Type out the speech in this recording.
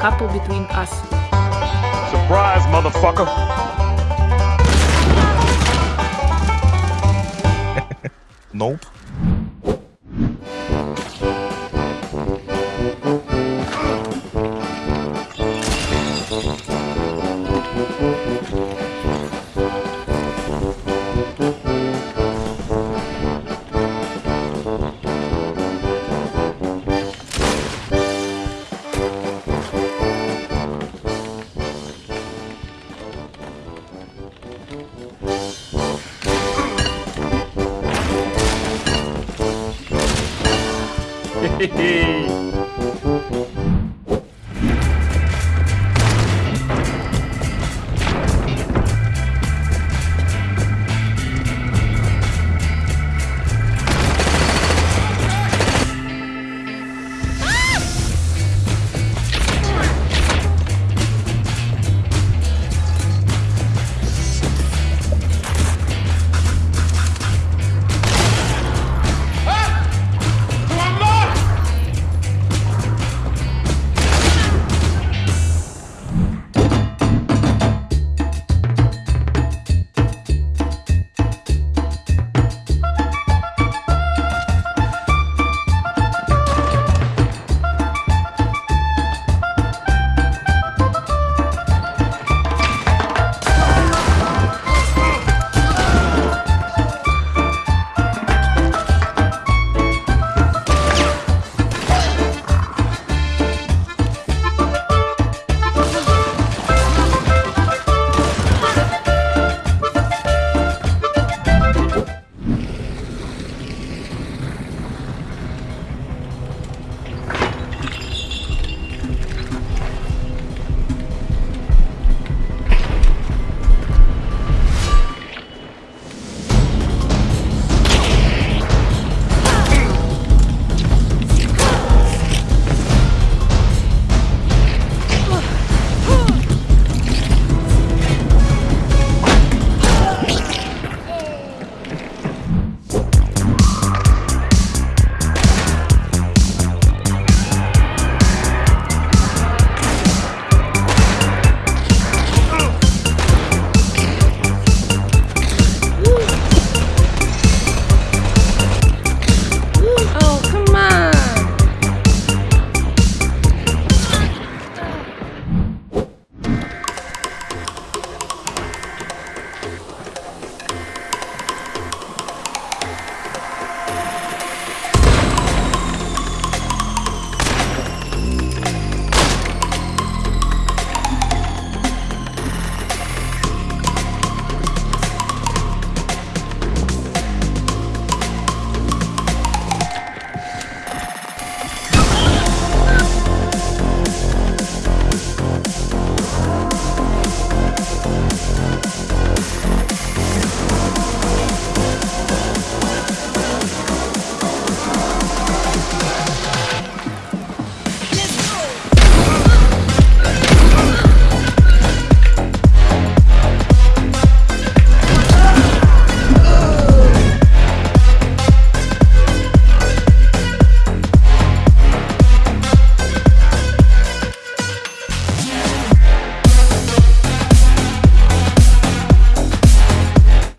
couple between us. Surprise, motherfucker! nope. Hehehe